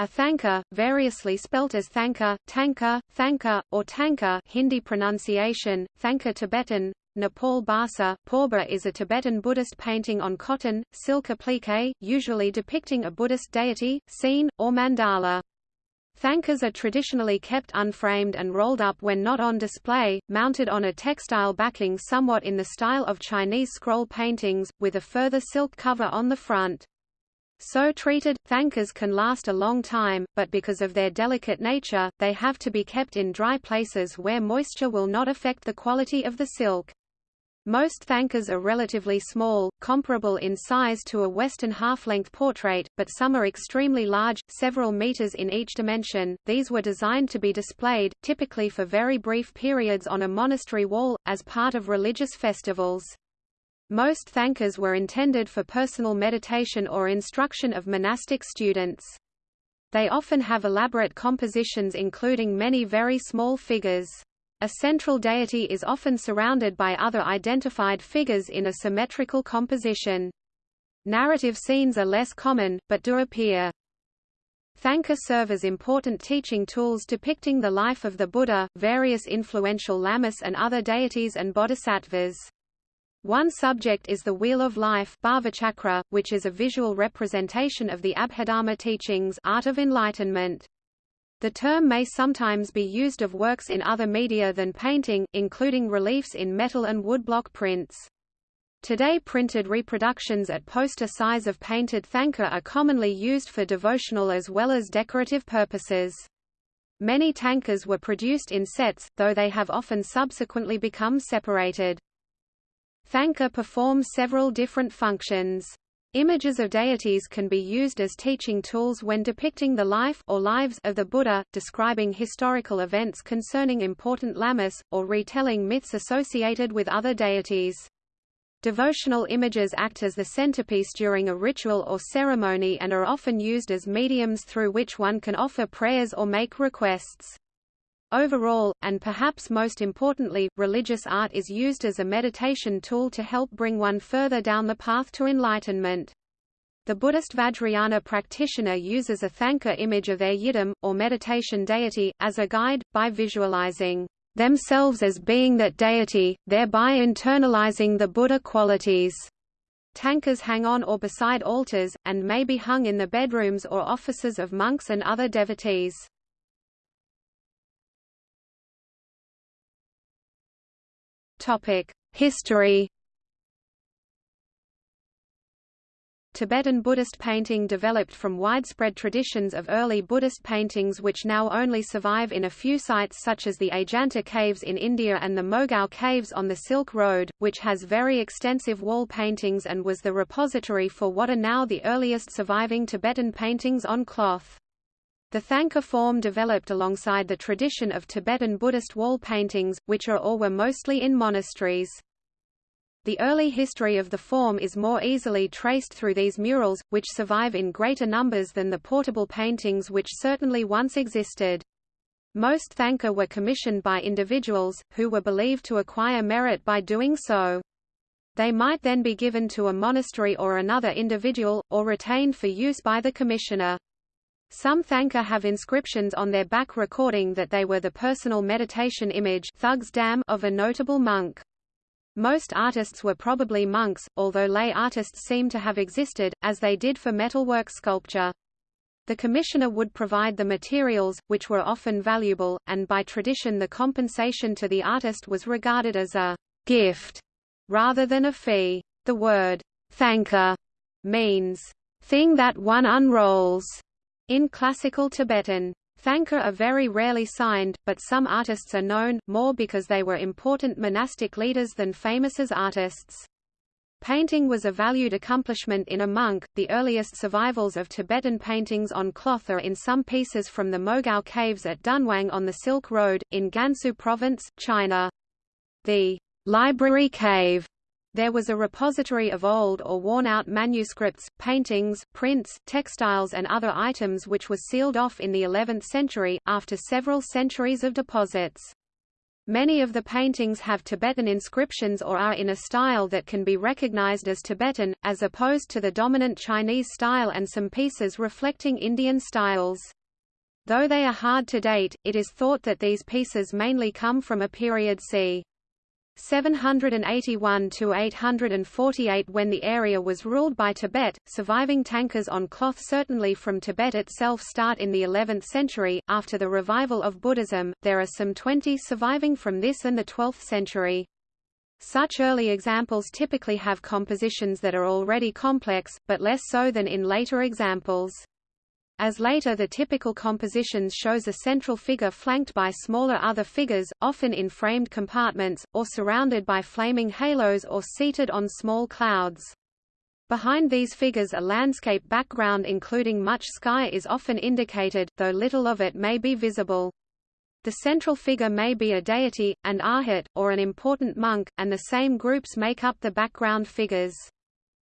A thanka, variously spelt as thanka, tanka, thanka, or tanka Hindi pronunciation, thanka Tibetan, Nepal Bhasa Paubha is a Tibetan Buddhist painting on cotton, silk applique, usually depicting a Buddhist deity, scene, or mandala. Thankas are traditionally kept unframed and rolled up when not on display, mounted on a textile backing somewhat in the style of Chinese scroll paintings, with a further silk cover on the front. So treated, thankas can last a long time, but because of their delicate nature, they have to be kept in dry places where moisture will not affect the quality of the silk. Most thankas are relatively small, comparable in size to a Western half-length portrait, but some are extremely large, several meters in each dimension. These were designed to be displayed, typically for very brief periods on a monastery wall, as part of religious festivals. Most thankas were intended for personal meditation or instruction of monastic students. They often have elaborate compositions including many very small figures. A central deity is often surrounded by other identified figures in a symmetrical composition. Narrative scenes are less common, but do appear. Thanka serve as important teaching tools depicting the life of the Buddha, various influential lamas and other deities and bodhisattvas. One subject is the Wheel of Life Bhavachakra, which is a visual representation of the Abhidharma teachings art of enlightenment. The term may sometimes be used of works in other media than painting, including reliefs in metal and woodblock prints. Today printed reproductions at poster size of painted thanka are commonly used for devotional as well as decorative purposes. Many tankas were produced in sets, though they have often subsequently become separated. Thanka performs several different functions. Images of deities can be used as teaching tools when depicting the life or lives of the Buddha, describing historical events concerning important lamas, or retelling myths associated with other deities. Devotional images act as the centerpiece during a ritual or ceremony and are often used as mediums through which one can offer prayers or make requests. Overall, and perhaps most importantly, religious art is used as a meditation tool to help bring one further down the path to enlightenment. The Buddhist Vajrayana practitioner uses a thanka image of their yidam, or meditation deity, as a guide, by visualizing themselves as being that deity, thereby internalizing the Buddha qualities. Tankas hang on or beside altars, and may be hung in the bedrooms or offices of monks and other devotees. History Tibetan Buddhist painting developed from widespread traditions of early Buddhist paintings which now only survive in a few sites such as the Ajanta Caves in India and the Mogao Caves on the Silk Road, which has very extensive wall paintings and was the repository for what are now the earliest surviving Tibetan paintings on cloth. The Thanka form developed alongside the tradition of Tibetan Buddhist wall paintings, which are or were mostly in monasteries. The early history of the form is more easily traced through these murals, which survive in greater numbers than the portable paintings which certainly once existed. Most Thanka were commissioned by individuals, who were believed to acquire merit by doing so. They might then be given to a monastery or another individual, or retained for use by the commissioner. Some Thanka have inscriptions on their back recording that they were the personal meditation image of a notable monk. Most artists were probably monks, although lay artists seem to have existed, as they did for metalwork sculpture. The commissioner would provide the materials, which were often valuable, and by tradition the compensation to the artist was regarded as a gift rather than a fee. The word thanka means thing that one unrolls in classical Tibetan, Thanka are very rarely signed, but some artists are known, more because they were important monastic leaders than famous as artists. Painting was a valued accomplishment in a monk. The earliest survivals of Tibetan paintings on cloth are in some pieces from the Mogao caves at Dunhuang on the Silk Road, in Gansu Province, China. The library cave there was a repository of old or worn-out manuscripts, paintings, prints, textiles and other items which was sealed off in the 11th century, after several centuries of deposits. Many of the paintings have Tibetan inscriptions or are in a style that can be recognized as Tibetan, as opposed to the dominant Chinese style and some pieces reflecting Indian styles. Though they are hard to date, it is thought that these pieces mainly come from a period c. 781 to 848 when the area was ruled by Tibet. Surviving tankas on cloth certainly from Tibet itself start in the 11th century. After the revival of Buddhism, there are some 20 surviving from this and the 12th century. Such early examples typically have compositions that are already complex, but less so than in later examples. As later the typical compositions shows a central figure flanked by smaller other figures, often in framed compartments, or surrounded by flaming halos or seated on small clouds. Behind these figures a landscape background including much sky is often indicated, though little of it may be visible. The central figure may be a deity, an arhat, or an important monk, and the same groups make up the background figures.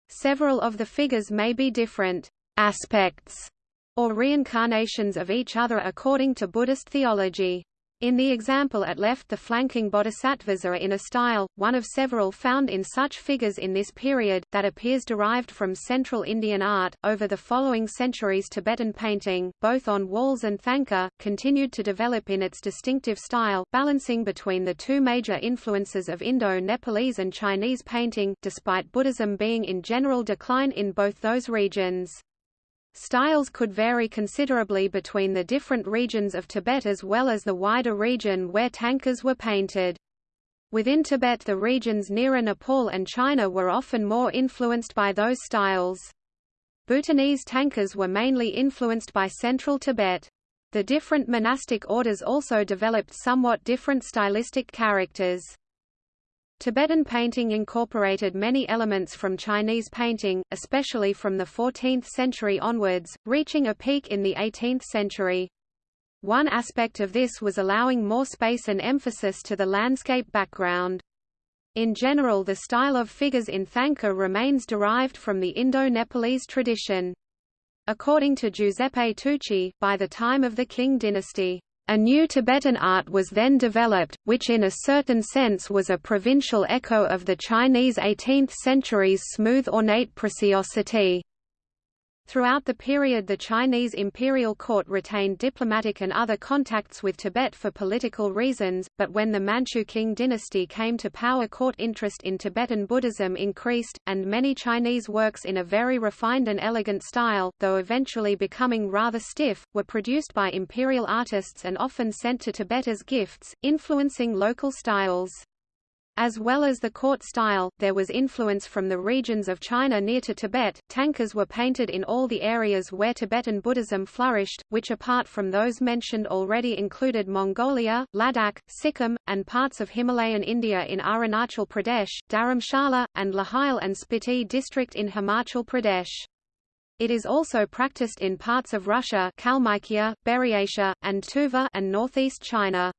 Several of the figures may be different aspects or reincarnations of each other according to Buddhist theology. In the example at left the flanking bodhisattvas are in a style, one of several found in such figures in this period, that appears derived from Central Indian art. Over the following centuries Tibetan painting, both on walls and thangka, continued to develop in its distinctive style, balancing between the two major influences of Indo-Nepalese and Chinese painting, despite Buddhism being in general decline in both those regions. Styles could vary considerably between the different regions of Tibet as well as the wider region where tankas were painted. Within Tibet the regions nearer Nepal and China were often more influenced by those styles. Bhutanese tankas were mainly influenced by central Tibet. The different monastic orders also developed somewhat different stylistic characters. Tibetan painting incorporated many elements from Chinese painting, especially from the 14th century onwards, reaching a peak in the 18th century. One aspect of this was allowing more space and emphasis to the landscape background. In general the style of figures in Thangka remains derived from the Indo-Nepalese tradition. According to Giuseppe Tucci, by the time of the Qing dynasty, a new Tibetan art was then developed, which in a certain sense was a provincial echo of the Chinese 18th century's smooth ornate preciosity. Throughout the period the Chinese imperial court retained diplomatic and other contacts with Tibet for political reasons, but when the Manchu Qing dynasty came to power court interest in Tibetan Buddhism increased, and many Chinese works in a very refined and elegant style, though eventually becoming rather stiff, were produced by imperial artists and often sent to Tibet as gifts, influencing local styles. As well as the court style, there was influence from the regions of China near to Tibet. Tankas were painted in all the areas where Tibetan Buddhism flourished, which apart from those mentioned already included Mongolia, Ladakh, Sikkim, and parts of Himalayan India in Arunachal Pradesh, Dharamshala, and Lahaul and Spiti district in Himachal Pradesh. It is also practiced in parts of Russia Kalmykia, Buryatia, and Tuva and northeast China.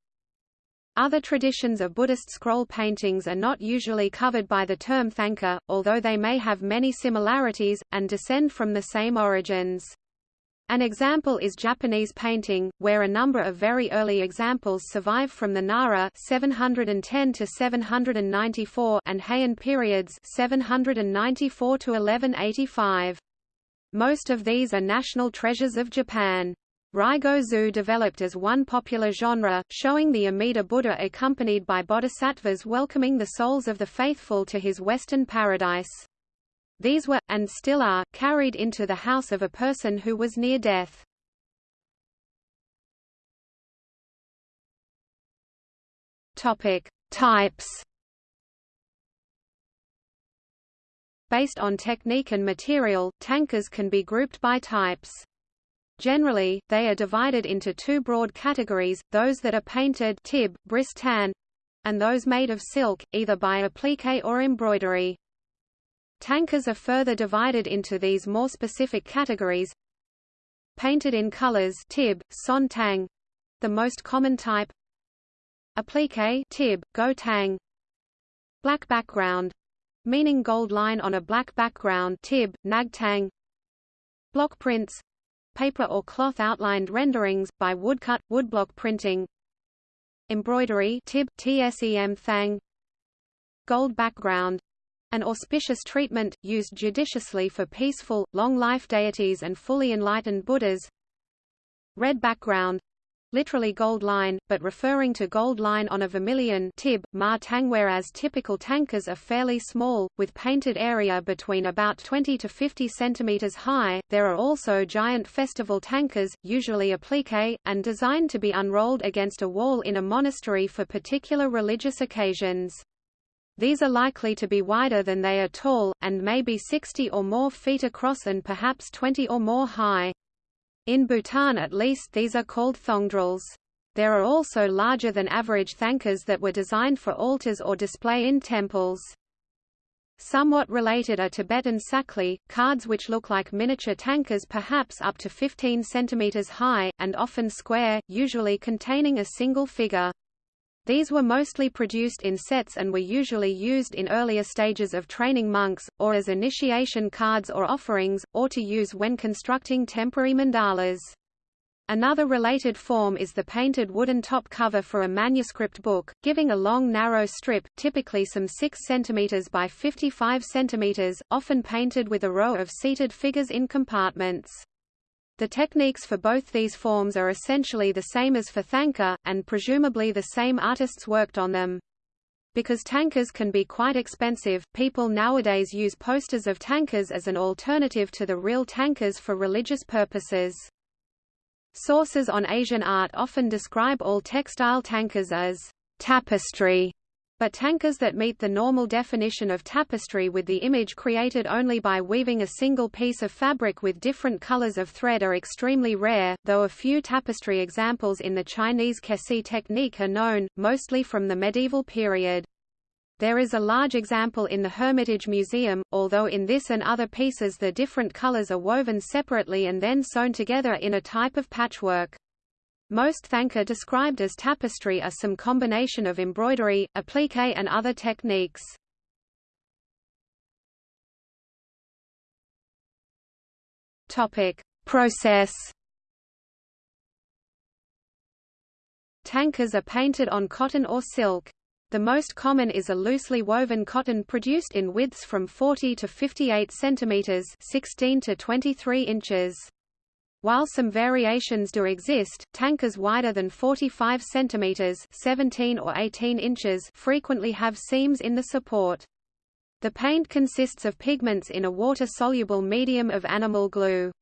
Other traditions of Buddhist scroll paintings are not usually covered by the term Thangka, although they may have many similarities, and descend from the same origins. An example is Japanese painting, where a number of very early examples survive from the Nara 710 to 794 and Heian periods 794 to 1185. Most of these are national treasures of Japan. Raigo-zu developed as one popular genre, showing the Amida Buddha accompanied by bodhisattvas welcoming the souls of the faithful to his western paradise. These were, and still are, carried into the house of a person who was near death. Topic. Types Based on technique and material, tankas can be grouped by types. Generally, they are divided into two broad categories, those that are painted tib, bris tan, and those made of silk, either by applique or embroidery. Tankers are further divided into these more specific categories. Painted in colors tib, son tang, the most common type. Applique tib, go tang. Black background, meaning gold line on a black background tib, nag tang. Block prints, paper or cloth outlined renderings, by woodcut, woodblock printing. Embroidery tib tsem thang gold background. An auspicious treatment, used judiciously for peaceful, long-life deities and fully enlightened Buddhas. Red background literally gold line, but referring to gold line on a vermilion tib, ma tang whereas typical tankers are fairly small, with painted area between about 20 to 50 centimeters high. There are also giant festival tankers, usually applique, and designed to be unrolled against a wall in a monastery for particular religious occasions. These are likely to be wider than they are tall, and may be 60 or more feet across and perhaps 20 or more high. In Bhutan at least these are called thongdrels. There are also larger than average thankas that were designed for altars or display in temples. Somewhat related are Tibetan tsakli, cards which look like miniature tankas perhaps up to 15 cm high, and often square, usually containing a single figure. These were mostly produced in sets and were usually used in earlier stages of training monks, or as initiation cards or offerings, or to use when constructing temporary mandalas. Another related form is the painted wooden top cover for a manuscript book, giving a long narrow strip, typically some 6 cm by 55 cm, often painted with a row of seated figures in compartments. The techniques for both these forms are essentially the same as for Thangka, and presumably the same artists worked on them. Because tankas can be quite expensive, people nowadays use posters of tankas as an alternative to the real tankas for religious purposes. Sources on Asian art often describe all textile tankas as tapestry, but tankers that meet the normal definition of tapestry with the image created only by weaving a single piece of fabric with different colors of thread are extremely rare, though a few tapestry examples in the Chinese kesi technique are known, mostly from the medieval period. There is a large example in the Hermitage Museum, although in this and other pieces the different colors are woven separately and then sewn together in a type of patchwork. Most thangka described as tapestry are some combination of embroidery, applique and other techniques. Topic: Process. Tankers are painted on cotton or silk. The most common is a loosely woven cotton produced in widths from 40 to 58 centimeters, 16 to 23 inches. While some variations do exist, tankers wider than 45 cm 17 or 18 inches frequently have seams in the support. The paint consists of pigments in a water-soluble medium of animal glue.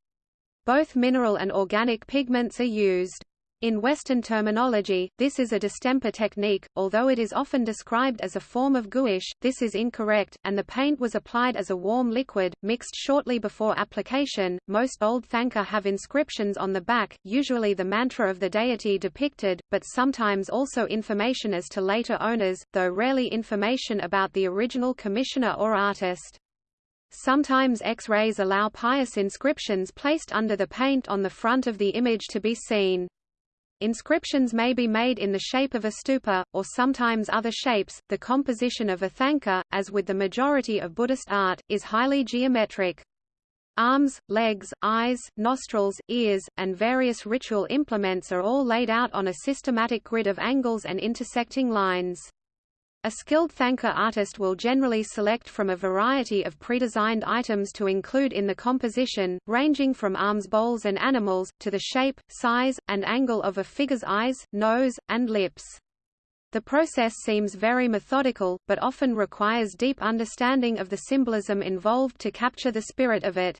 Both mineral and organic pigments are used. In Western terminology, this is a distemper technique, although it is often described as a form of gouache, this is incorrect, and the paint was applied as a warm liquid, mixed shortly before application. Most old thangka have inscriptions on the back, usually the mantra of the deity depicted, but sometimes also information as to later owners, though rarely information about the original commissioner or artist. Sometimes X-rays allow pious inscriptions placed under the paint on the front of the image to be seen. Inscriptions may be made in the shape of a stupa, or sometimes other shapes. The composition of a thangka, as with the majority of Buddhist art, is highly geometric. Arms, legs, eyes, nostrils, ears, and various ritual implements are all laid out on a systematic grid of angles and intersecting lines. A skilled thangka artist will generally select from a variety of pre-designed items to include in the composition, ranging from arms bowls and animals, to the shape, size, and angle of a figure's eyes, nose, and lips. The process seems very methodical, but often requires deep understanding of the symbolism involved to capture the spirit of it.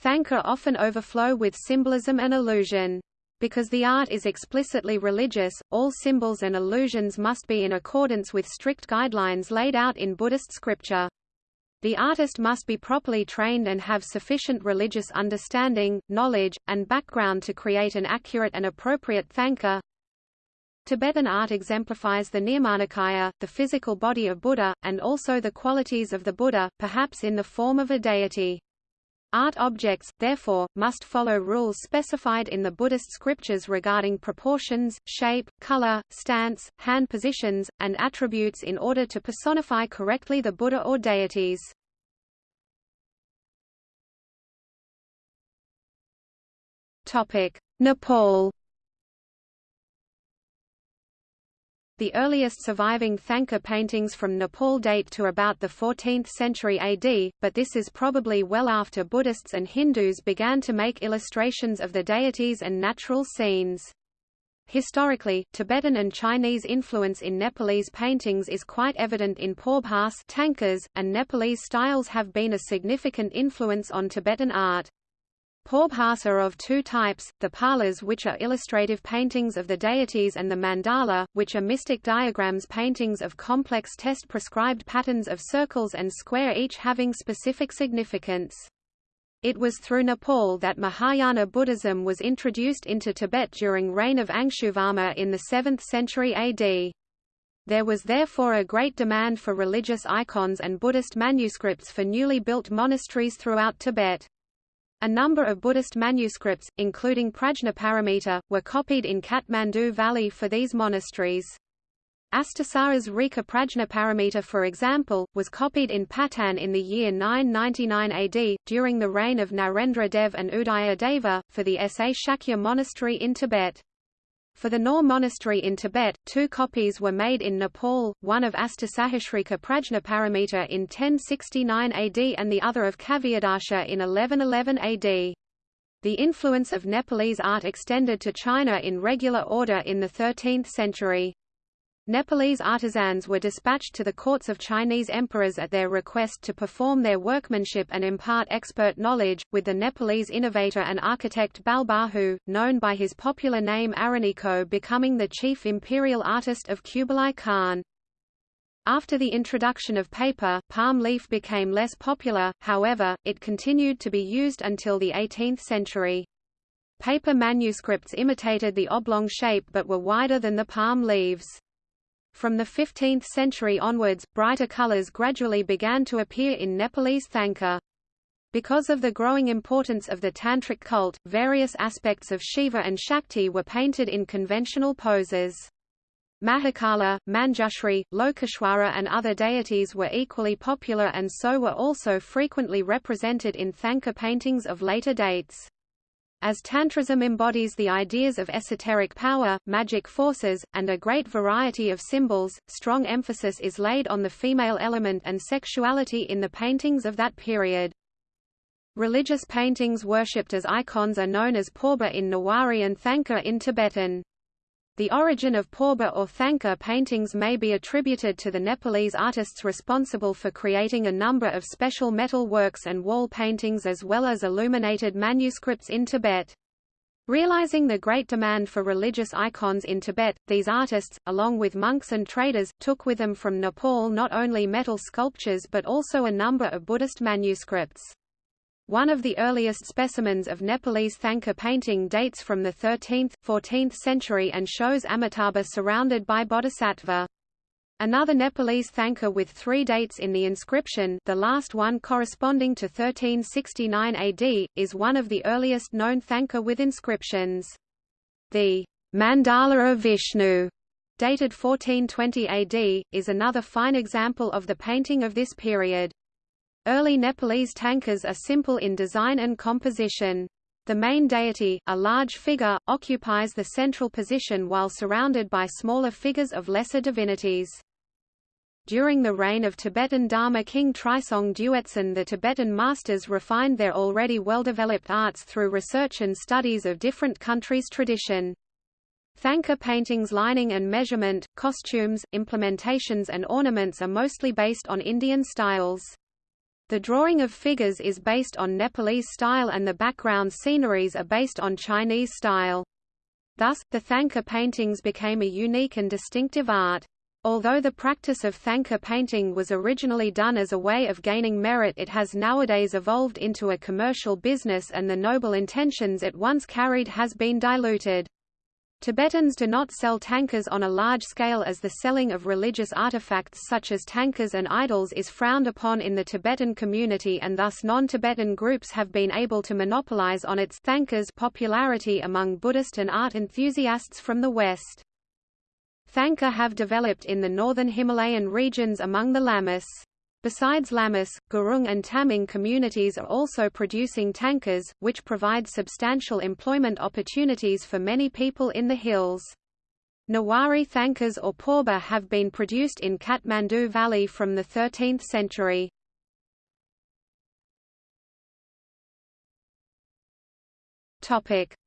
Thangka often overflow with symbolism and illusion. Because the art is explicitly religious, all symbols and illusions must be in accordance with strict guidelines laid out in Buddhist scripture. The artist must be properly trained and have sufficient religious understanding, knowledge, and background to create an accurate and appropriate thangka. Tibetan art exemplifies the Nirmanakaya, the physical body of Buddha, and also the qualities of the Buddha, perhaps in the form of a deity. Art objects, therefore, must follow rules specified in the Buddhist scriptures regarding proportions, shape, color, stance, hand positions, and attributes in order to personify correctly the Buddha or deities. Nepal The earliest surviving Thangka paintings from Nepal date to about the 14th century AD, but this is probably well after Buddhists and Hindus began to make illustrations of the deities and natural scenes. Historically, Tibetan and Chinese influence in Nepalese paintings is quite evident in Paubhas Thangkas, and Nepalese styles have been a significant influence on Tibetan art. Paubhas are of two types, the palas which are illustrative paintings of the deities and the mandala, which are mystic diagrams paintings of complex test-prescribed patterns of circles and square each having specific significance. It was through Nepal that Mahayana Buddhism was introduced into Tibet during reign of Angshuvarma in the 7th century AD. There was therefore a great demand for religious icons and Buddhist manuscripts for newly built monasteries throughout Tibet. A number of Buddhist manuscripts, including Prajnaparamita, were copied in Kathmandu Valley for these monasteries. Astasahasrika Prajnaparamita for example, was copied in Patan in the year 999 AD, during the reign of Narendra Dev and Udayadeva, for the Sa Shakya monastery in Tibet. For the Nor monastery in Tibet, two copies were made in Nepal, one of Astasahasrika Prajnaparamita in 1069 AD and the other of Kavyadarsha in 1111 AD. The influence of Nepalese art extended to China in regular order in the 13th century. Nepalese artisans were dispatched to the courts of Chinese emperors at their request to perform their workmanship and impart expert knowledge, with the Nepalese innovator and architect Balbahu, known by his popular name Araniko becoming the chief imperial artist of Kublai Khan. After the introduction of paper, palm leaf became less popular, however, it continued to be used until the 18th century. Paper manuscripts imitated the oblong shape but were wider than the palm leaves. From the 15th century onwards, brighter colors gradually began to appear in Nepalese Thangka. Because of the growing importance of the Tantric cult, various aspects of Shiva and Shakti were painted in conventional poses. Mahakala, Manjushri, Lokeshwara and other deities were equally popular and so were also frequently represented in Thangka paintings of later dates. As Tantrism embodies the ideas of esoteric power, magic forces, and a great variety of symbols, strong emphasis is laid on the female element and sexuality in the paintings of that period. Religious paintings worshipped as icons are known as Paubha in Newari and Thangka in Tibetan. The origin of Paubha or Thanka paintings may be attributed to the Nepalese artists responsible for creating a number of special metal works and wall paintings as well as illuminated manuscripts in Tibet. Realizing the great demand for religious icons in Tibet, these artists, along with monks and traders, took with them from Nepal not only metal sculptures but also a number of Buddhist manuscripts. One of the earliest specimens of Nepalese Thangka painting dates from the 13th, 14th century and shows Amitabha surrounded by bodhisattva. Another Nepalese Thangka with three dates in the inscription the last one corresponding to 1369 AD, is one of the earliest known Thangka with inscriptions. The Mandala of Vishnu, dated 1420 AD, is another fine example of the painting of this period. Early Nepalese Thangkas are simple in design and composition. The main deity, a large figure, occupies the central position while surrounded by smaller figures of lesser divinities. During the reign of Tibetan Dharma king Trisong Duetsen the Tibetan masters refined their already well-developed arts through research and studies of different countries' tradition. Thangka paintings lining and measurement, costumes, implementations and ornaments are mostly based on Indian styles. The drawing of figures is based on Nepalese style and the background sceneries are based on Chinese style. Thus, the Thangka paintings became a unique and distinctive art. Although the practice of Thangka painting was originally done as a way of gaining merit it has nowadays evolved into a commercial business and the noble intentions it once carried has been diluted. Tibetans do not sell thangkas on a large scale as the selling of religious artifacts such as thangkas and idols is frowned upon in the Tibetan community and thus non-Tibetan groups have been able to monopolize on its thangkas popularity among Buddhist and art enthusiasts from the West. Thangka have developed in the northern Himalayan regions among the Lamas. Besides Lamas, Gurung and Tamang communities are also producing tankers, which provide substantial employment opportunities for many people in the hills. Newari Thangkas or Paubha have been produced in Kathmandu Valley from the 13th century.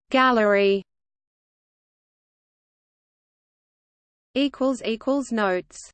Gallery notes